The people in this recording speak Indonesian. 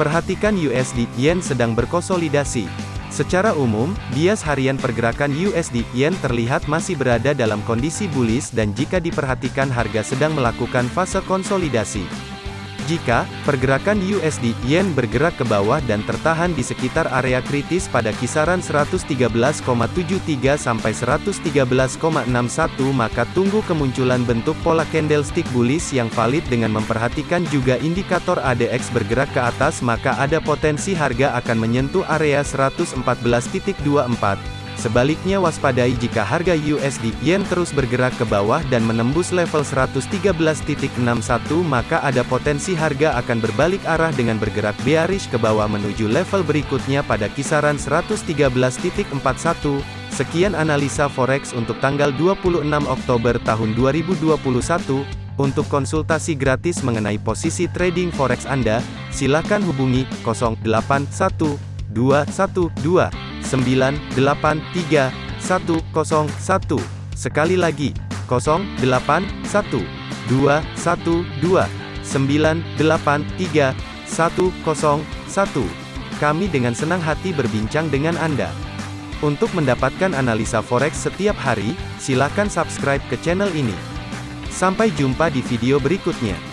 Perhatikan USD Yen sedang berkonsolidasi. Secara umum, bias harian pergerakan USD Yen terlihat masih berada dalam kondisi bullish dan jika diperhatikan harga sedang melakukan fase konsolidasi. Jika pergerakan USD Yen bergerak ke bawah dan tertahan di sekitar area kritis pada kisaran 113,73 sampai 113,61 maka tunggu kemunculan bentuk pola candlestick bullish yang valid dengan memperhatikan juga indikator ADX bergerak ke atas maka ada potensi harga akan menyentuh area 114.24 Sebaliknya waspadai jika harga USD Yen terus bergerak ke bawah dan menembus level 113.61 maka ada potensi harga akan berbalik arah dengan bergerak bearish ke bawah menuju level berikutnya pada kisaran 113.41. Sekian analisa forex untuk tanggal 26 Oktober tahun 2021. Untuk konsultasi gratis mengenai posisi trading forex Anda, silakan hubungi 081212 983 101. Sekali lagi, 081 212 983 101. Kami dengan senang hati berbincang dengan Anda. Untuk mendapatkan analisa forex setiap hari, silakan subscribe ke channel ini. Sampai jumpa di video berikutnya.